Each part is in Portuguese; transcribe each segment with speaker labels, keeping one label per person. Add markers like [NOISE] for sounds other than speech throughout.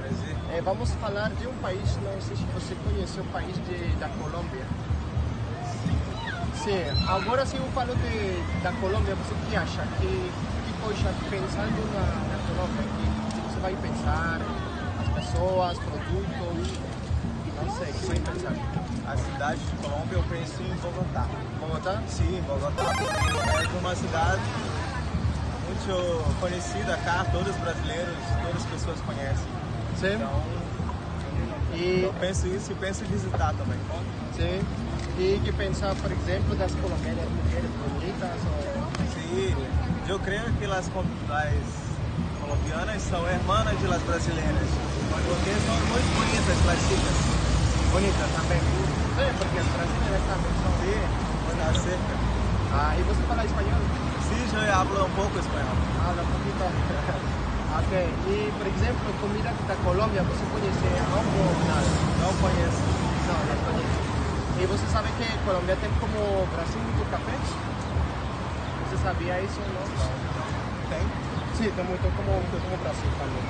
Speaker 1: Prazer. É, vamos falar de um país, não sei se você conhece o país de, da Colômbia. Sim, agora se eu falo de, da Colômbia, você que acha? Que, que coisa, pensando na, na Colômbia, que, que você vai pensar? As pessoas, produtos, não sei, o que vai pensar?
Speaker 2: A cidade de Colômbia eu penso em Bogotá.
Speaker 1: Bogotá?
Speaker 2: Sim, Bogotá. É uma cidade muito conhecida cá, todos os brasileiros, todas as pessoas conhecem.
Speaker 1: Sim.
Speaker 2: Então,
Speaker 1: E,
Speaker 2: eu penso isso e penso em visitar também.
Speaker 1: sim. E que pensar, por exemplo, das colombianas mulheres bonitas ou...
Speaker 2: Sí, yo creo que las, co- las colombianas son hermanas de las brasileñas, porque son muy bonitas las chicas.
Speaker 1: Bonitas também. Sim, porque as brasileiras também são...
Speaker 2: Sí, está cerca.
Speaker 1: Ah, e você fala espanhol?
Speaker 2: Sí, yo hablo un poco español.
Speaker 1: Habla un poquito. Ok. E, por exemplo, comida da Colômbia, você conhece algo ou nada?
Speaker 2: No conozco.
Speaker 1: Não, não conhece. E você sabe que Colômbia tem como Brasil muito café? Você sabia isso ou não?
Speaker 2: Tem?
Speaker 1: Sim, tem muito como, como Brasil também.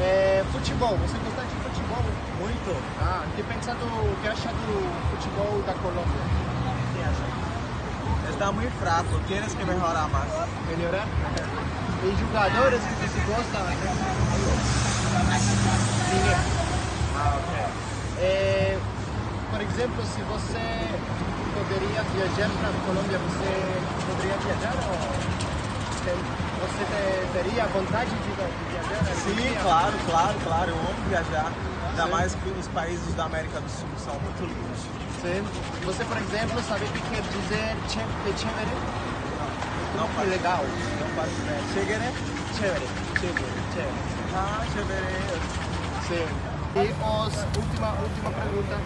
Speaker 1: É, futebol, você gosta de futebol?
Speaker 2: Muito.
Speaker 1: Ah, que pensa do que acha do futebol da Colômbia? O que acha?
Speaker 2: Está muy fraco, tienes que mejorar más.
Speaker 1: Melhorar? E jogadores que você gosta? Ninguém. Ah, ok. É, por exemplo, se você poderia viajar para a Colômbia, você poderia viajar ou tem- você te- teria vontade de, viajar?
Speaker 2: Sim, claro, claro, claro. Eu amo viajar. Ainda
Speaker 1: Sim.
Speaker 2: mais que os países da América do Sul são muito lindos.
Speaker 1: Sim. Você, por exemplo, sabe o que quer dizer chévere?
Speaker 2: Não
Speaker 1: legal.
Speaker 2: não faz ideia. Chega, né?
Speaker 1: Chévere. Chévere. Chévere.
Speaker 2: Ah, chévere.
Speaker 1: Sim. E os, última, última pergunta.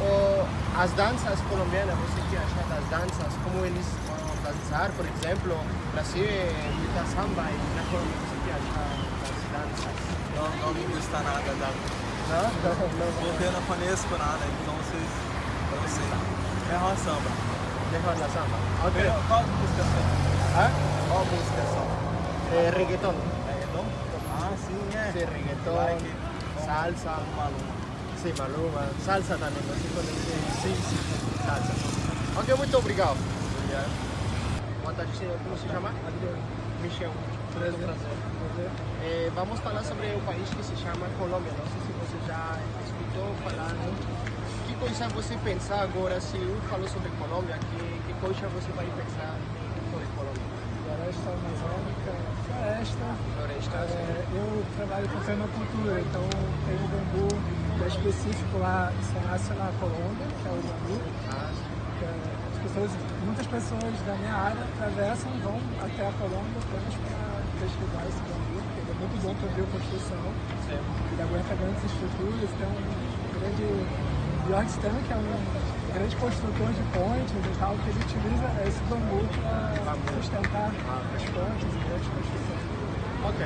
Speaker 1: O, as danças colombianas, você que acha das danças? Como eles vão dançar, por exemplo? Brasil é muita samba e na Colômbia você que acha das danças?
Speaker 2: Não, não me gusta nada da
Speaker 1: Não? Não, não.
Speaker 2: Porque eu não conheço nada, então vocês. Não sei. É uma samba.
Speaker 1: Mejor la samba. Ok.
Speaker 2: Qual música? Qual música são?
Speaker 1: Eh, reggaetón.
Speaker 2: Reggaeton? Ah, sim, é.
Speaker 1: Sí, reggaetón,
Speaker 2: Like,
Speaker 1: salsa.
Speaker 2: Maluma.
Speaker 1: Sí, Maluma. Salsa também, você conhece? Sim, sim. Salsa. Ok, muito obrigado.
Speaker 2: Obrigado.
Speaker 1: Boa tarde, senhor. Como se chama? Michel. Muito prazer. Eh, vamos falar sobre o país que se chama Colômbia. Não sei se você já escutou falar. Que coisa você pensa agora se eu falo sobre Colômbia? Que, que coisa você vai pensar?
Speaker 3: Floresta amazônica, floresta.
Speaker 1: Floresta.
Speaker 3: É, eu trabalho com permacultura, então tem o bambu que é específico lá, só nasce na Colômbia, que é o bambu.
Speaker 1: Ah,
Speaker 3: é- as pessoas, muitas pessoas da minha área atravessam e vão até a Colômbia apenas para pesquisar esse bambu, porque ele é muito bom para bioconstrução, ele aguenta grandes estruturas, tem um grande York Stan, que é um grande construtor de pontes e tal, que ele utiliza esse bambu para sustentar as pontes e grandes construções.
Speaker 1: Ok.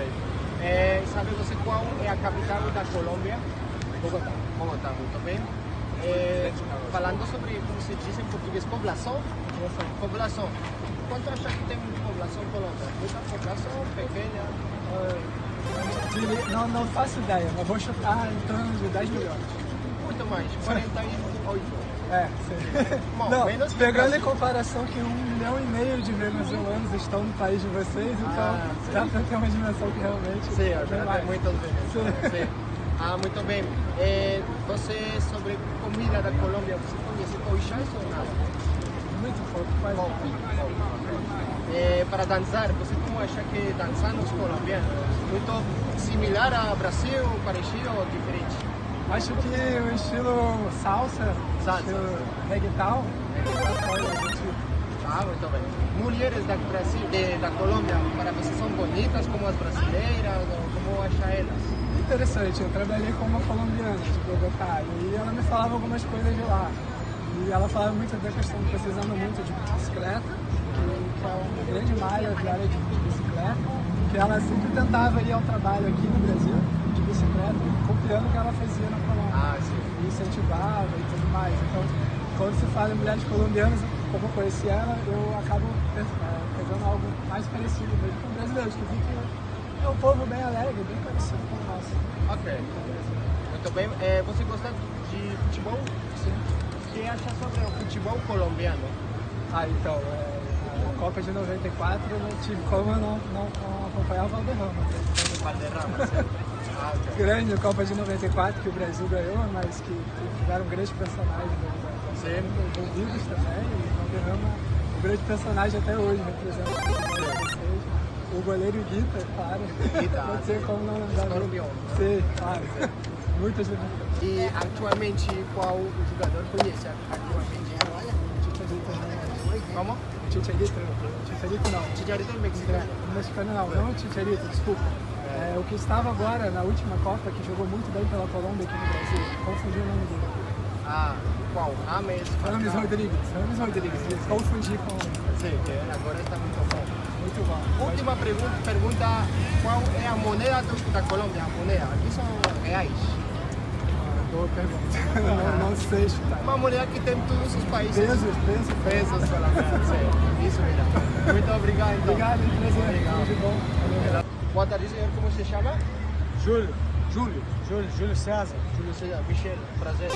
Speaker 1: Eh, sabe você qual é a capital da Colômbia?
Speaker 3: Bogotá.
Speaker 1: Bogotá, muito bem. Eh, falando sobre, como se diz em português, poblação. Poblação. Quanto acha que tem população Colômbia? Muita população, pequena?
Speaker 3: Não, não faço ideia, mas vou chutar em torno de 10 milhões.
Speaker 1: Muito mais, 48.
Speaker 3: É, sim. [LAUGHS]
Speaker 1: Bom,
Speaker 3: Não, pegando em comparação que um milhão e meio de venezuelanos estão no país de vocês, então
Speaker 1: Ah,
Speaker 3: dá pra ter uma dimensão que realmente
Speaker 1: Sim,
Speaker 3: é bem
Speaker 1: tem
Speaker 3: mais.
Speaker 1: muitos venezuelanos. Sim. Ah, muito bem. Eh, você, sobre comida da Colômbia, você conhece coixas ou nada?
Speaker 3: Muito pouco, quase
Speaker 1: Bom, bom. Eh, para dançar, você como acha que dançar nos colombianos? Muito similar ao Brasil, parecido ou diferente?
Speaker 3: Acho que o estilo salsa,
Speaker 1: Salsa.
Speaker 3: estilo gente
Speaker 1: Ah, muito bem. Mulheres da, Brasil, de, da Colômbia, para você são bonitas como as brasileiras? Como acha elas?
Speaker 3: Interessante, eu trabalhei com uma colombiana de Bogotá e ela me falava algumas coisas de lá. E ela falava muito da questão de precisando muito de bicicleta, que, é uma grande malha diária de bicicleta, que ela sempre tentava ir ao trabalho aqui no Brasil de bicicleta, copiando o que ela fazia na Colômbia.
Speaker 1: Ah, sim.
Speaker 3: E incentivava e tudo mais. Então, quando se fala em mulheres colombianas, como eu conheci ela, eu acabo é, pegando algo mais parecido mesmo com brasileiros, que vi que é um povo bem alegre, bem parecido com o nosso.
Speaker 1: Ok. Muito bem. É, você gosta de futebol?
Speaker 3: Sim.
Speaker 1: O que acha sobre o futebol colombiano?
Speaker 3: Ah, então, é, a Copa de 94 eu não tive como eu não, não, não acompanhar o Valderrama.
Speaker 1: Valderrama, certo?
Speaker 3: Grande Copa de 94 que o Brasil ganhou, mas que tiveram grandes personagens da- da-
Speaker 1: Sim.
Speaker 3: envolvidos também. E o Valderrama, um grande personagem até hoje, representa o o goleiro Guita, claro.
Speaker 1: Guita,
Speaker 3: Não sei como não lembrar. Sim, claro. Muitas
Speaker 1: E atualmente, qual o jogador conhece atualmente?
Speaker 3: Chicharito, né?
Speaker 1: Como?
Speaker 3: Chicharito, Chicharito não.
Speaker 1: Chicharito é mexicano.
Speaker 3: Mexicano não, não Chicharito, desculpa. É, o que estava agora na última Copa, que jogou muito bem pela Colômbia aqui no Brasil. Confundi o nome dele.
Speaker 1: Ah, qual? Rames.
Speaker 3: Rames. Rodrigues. Rames Rodrigues. isso. Confundi com.
Speaker 1: Sim, que agora está muito bom.
Speaker 3: Muito bom.
Speaker 1: Última pergunta, pergunta, qual é a moneda do- da Colômbia? A moneda, aqui são reais.
Speaker 3: Ah, Boa pergunta. [LAUGHS] não, não sei chutar.
Speaker 1: Uma moneda que tem em todos os países.
Speaker 3: Pesos, pesos.
Speaker 1: Pesos colombianos, sim. Isso mesmo. Muito obrigado, então.
Speaker 3: Obrigado, prazer.
Speaker 1: Obrigado.
Speaker 3: De bom.
Speaker 1: Senhor. Como se chama?
Speaker 4: Júlio,
Speaker 1: Júlio.
Speaker 4: Júlio, Júlio César.
Speaker 1: Júlio César. Michel. Prazer.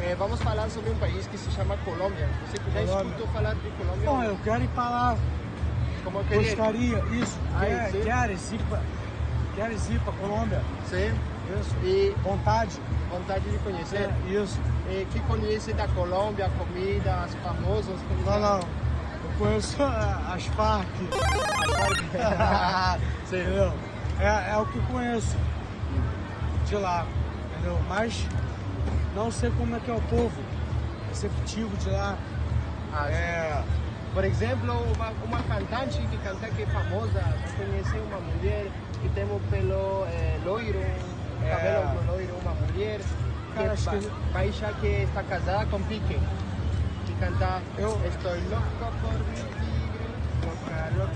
Speaker 1: Eh, vamos falar sobre um país que se chama Colômbia. Você já
Speaker 4: Colômbia.
Speaker 1: escutou falar de Colômbia?
Speaker 4: Bom, eu quero ir para lá,
Speaker 1: Como queria?
Speaker 4: gostaria, isso,
Speaker 1: Aí,
Speaker 4: quer, queres ir para queres ir para Colômbia,
Speaker 1: Sim.
Speaker 4: isso,
Speaker 1: E
Speaker 4: vontade,
Speaker 1: vontade de conhecer.
Speaker 4: é, isso,
Speaker 1: E que conhece da Colômbia, comida, as famosas comidas?
Speaker 4: não, não, eu conheço as Farc, [LAUGHS]
Speaker 1: Sim.
Speaker 4: entendeu, é, é o que conheço de lá, entendeu, mas não sei como é que é o povo receptivo de lá,
Speaker 1: Ah,
Speaker 4: é,
Speaker 1: Por exemplo, uma, uma cantante que canta que é famosa, conheci uma mulher que tem o pelo eh, loiro,
Speaker 4: É.
Speaker 1: cabelo loiro, uma mulher que
Speaker 4: Cara,
Speaker 1: ba-
Speaker 4: que-
Speaker 1: baixa que está casada com Pique, que canta
Speaker 4: Eu-
Speaker 1: Estou louco por tigre, louca,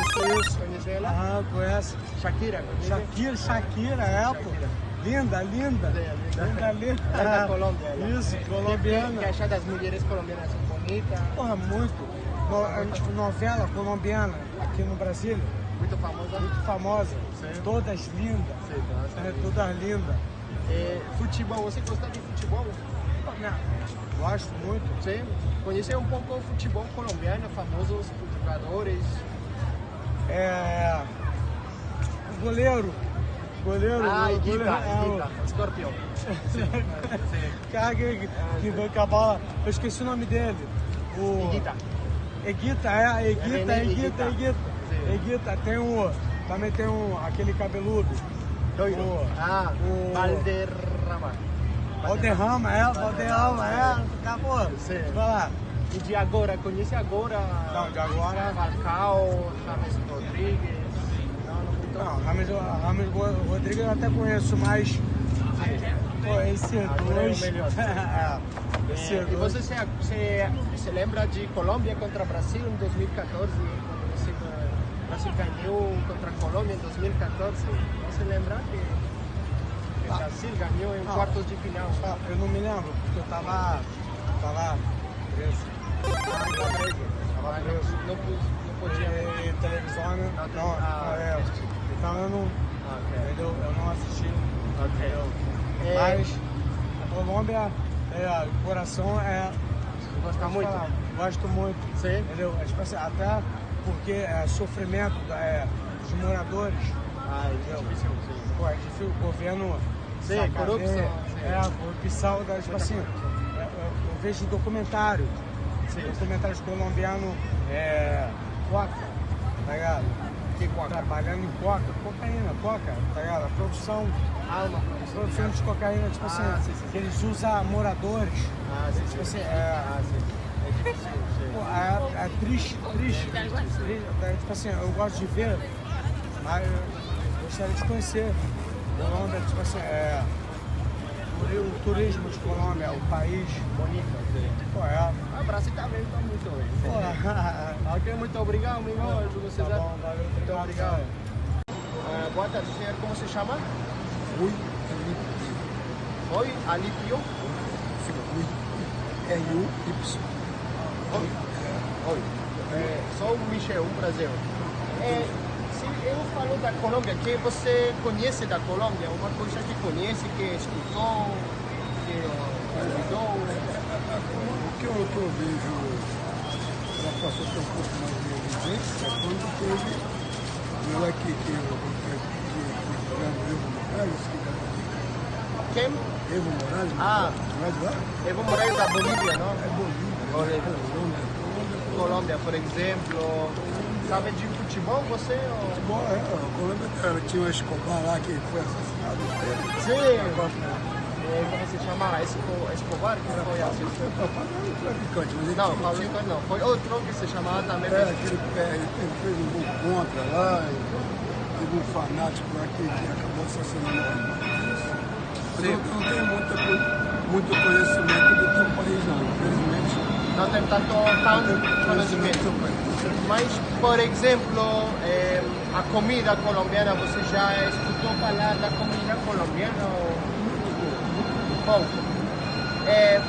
Speaker 4: isso, isso,
Speaker 1: Conhece ela?
Speaker 4: aham, conhece,
Speaker 1: Shakira, conhece?
Speaker 4: Shakira, Shakira, é, pô.
Speaker 1: Shakira.
Speaker 4: Linda, linda.
Speaker 1: Linda.
Speaker 4: Linda, linda.
Speaker 1: É da Colômbia. ela.
Speaker 4: Isso, colombiana.
Speaker 1: Que acha das mulheres colombianas bonitas,
Speaker 4: Porra, muito. No, novela colombiana aqui no Brasil,
Speaker 1: muito famosas.
Speaker 4: muito famosa.
Speaker 1: Sim.
Speaker 4: Todas lindas.
Speaker 1: Sim, tá.
Speaker 4: É, todas lindas.
Speaker 1: Eh, futebol, você gosta de futebol?
Speaker 4: Gosto muito.
Speaker 1: Sim. Conhecer um pouco o futebol colombiano, famosos jogadores.
Speaker 4: É. O goleiro. Goleiro.
Speaker 1: Ah, Iguita,
Speaker 4: é, o-
Speaker 1: Iguita, escorpião. [LAUGHS]
Speaker 4: Cara que, que vai com a bola. Eu esqueci o nome dele. O...
Speaker 1: Iguita.
Speaker 4: Eguita, é, Eguita,
Speaker 1: René
Speaker 4: Eguita,
Speaker 1: Higuita.
Speaker 4: Eguita. Tem o. Também tem um, aquele cabeludo.
Speaker 1: Doido.
Speaker 4: O-
Speaker 1: Ah,
Speaker 4: o-
Speaker 1: Valderrama.
Speaker 4: Valderrama, é, Valderrama, é. Acabou.
Speaker 1: Sim.
Speaker 4: Vai lá.
Speaker 1: E de agora, conhece agora?
Speaker 4: Não, de agora-
Speaker 1: Falcao, James Rodrigues. Não,
Speaker 4: Rames Ro- Rodrigues eu até conheço, mas. Pô, esse
Speaker 1: é
Speaker 4: dois.
Speaker 1: melhor. [LAUGHS]
Speaker 4: é, esse
Speaker 1: Eh, e você se, se, se lembra de Colômbia contra Brasil em 2014? Quando você, o Brasil ganhou contra a Colômbia em 2014. Você lembra que o
Speaker 4: Ah.
Speaker 1: Brasil ganhou em
Speaker 4: Ah.
Speaker 1: quartos de final?
Speaker 4: Ah, Eu não me lembro, porque eu tava. tava preso.
Speaker 1: Tá preso.
Speaker 4: Tava preso.
Speaker 1: Não, não, podia.
Speaker 4: E televisão?
Speaker 1: Não,
Speaker 4: Não,
Speaker 1: ah,
Speaker 4: é. Então eu não.
Speaker 1: Ah, ok.
Speaker 4: Entendeu? Eu não assisti.
Speaker 1: Ok. É,
Speaker 4: Mas a Colômbia, é, o coração é.
Speaker 1: gosta muito?
Speaker 4: falar, Gosto muito.
Speaker 1: Sim.
Speaker 4: Entendeu? É, tipo assim, até porque é sofrimento é, dos moradores.
Speaker 1: Ah, é sim.
Speaker 4: Pô, é difícil o governo.
Speaker 1: Sim,
Speaker 4: sacaneia.
Speaker 1: corrupção, sim.
Speaker 4: É, a corrupção, da, tipo assim. é, Eu, eu vejo documentário.
Speaker 1: Sim.
Speaker 4: Documentários colombianos, é. Coca, tá ligado?
Speaker 1: Que coca?
Speaker 4: Trabalhando em coca, cocaína, coca, tá ligado? A produção,
Speaker 1: Ah, uma
Speaker 4: produção de cocaína, tipo
Speaker 1: Ah,
Speaker 4: assim,
Speaker 1: sim, sim, sim.
Speaker 4: eles usam moradores.
Speaker 1: Ah, sim,
Speaker 4: Tipo
Speaker 1: sim.
Speaker 4: assim, é,
Speaker 1: Ah, sim. É difícil, sim.
Speaker 4: Pô, é, é triste, triste. triste. É, tipo assim, eu gosto de ver, mas gostaria de conhecer Colômbia, tipo assim, é, o turismo de Colômbia, o país.
Speaker 1: Bonito.
Speaker 4: Pô, é.
Speaker 1: Ah, Brasil também está muito bem. [LAUGHS] Ok, muito obrigado, amigo. Júlio
Speaker 4: tá
Speaker 1: César.
Speaker 4: bom, valeu.
Speaker 1: Muito obrigado. Ah, boa tarde, senhor. Como se chama?
Speaker 3: Ui,
Speaker 1: Oi, Alipio.
Speaker 5: R-U-Y.
Speaker 1: Oi. Oi. É, sou o Michel, um prazer. É, eu falo da Colômbia, que você conhece da Colômbia? Uma coisa que conhece, que escutou, que ouviu?
Speaker 5: O que eu, que eu vejo, ela passou a ter um pouco mais de evidência quando teve não é que, que, que, Evo Morales, que
Speaker 1: Quem?
Speaker 5: Evo Morales,
Speaker 1: Ah.
Speaker 5: é de lá?
Speaker 1: Evo Morales da Bolívia, não?
Speaker 5: É Bolívia, Colômbia. Colômbia,
Speaker 1: por exemplo. Sabe de futebol você? Ou...
Speaker 5: Bom, é, a Colômbia tinha o Escobar lá que foi assassinado.
Speaker 1: Sim. É, como se chama? Esco, Escobar, que foi assassinado?
Speaker 5: Não, era um traficante, mas
Speaker 1: Não, Escobar não. Foi outro que se chamava também.
Speaker 5: É, aquele, é, ele fez um gol contra lá, e teve um fanático lá que, que acabou assassinando o Mas eu, não tenho muita, co- muito conhecimento do teu país, não. Infelizmente,
Speaker 1: Não tem tanto, tanto conhecimento. Mas, por exemplo, eh, a comida colombiana, você já escutou falar da comida colombiana? ou- Um pouco. Eh,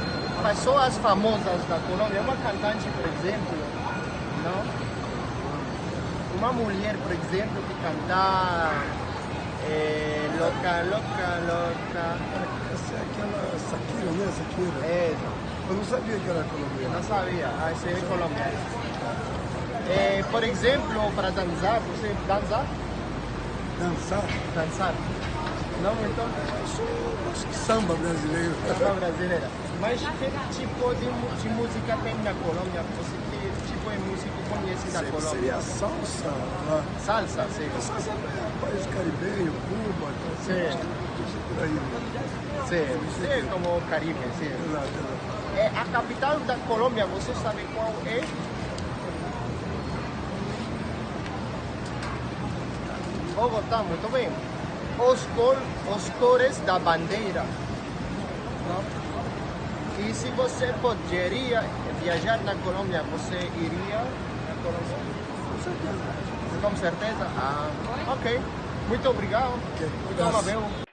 Speaker 1: pessoas famosas da Colômbia, uma cantante, por exemplo, não? Uma mulher, por exemplo, que canta eh, Loca, Loca, Loca.
Speaker 5: essa é aquela Shakira, né? Shakira.
Speaker 1: É,
Speaker 5: Eu não sabia que era colombiana.
Speaker 1: não sabia, ah, esse é colombiano. Eh, por exemplo, para dançar, você dança?
Speaker 5: Dançar,
Speaker 1: Dançar. Não, então,
Speaker 5: acho que samba brasileiro. [LAUGHS]
Speaker 1: não brasileira. Mas que tipo de, de música tem na Colômbia? Você que tipo de música conhece da Colômbia?
Speaker 5: Seria salsa lá.
Speaker 1: Salsa, sim.
Speaker 5: Salsa é país caribenho, Cuba,
Speaker 1: Sim.
Speaker 5: isso por aí.
Speaker 1: Sim, sim, como Caribe, sim.
Speaker 5: Exato, exato.
Speaker 1: É, a capital da Colômbia, você sabe qual é? Bogotá, muito bem. Os, cor, os cores da bandeira. Não? E se você poderia viajar na Colômbia, você iria na Colômbia?
Speaker 5: Com certeza.
Speaker 1: Com certeza? Ah, ok. Muito obrigado. Muito amável.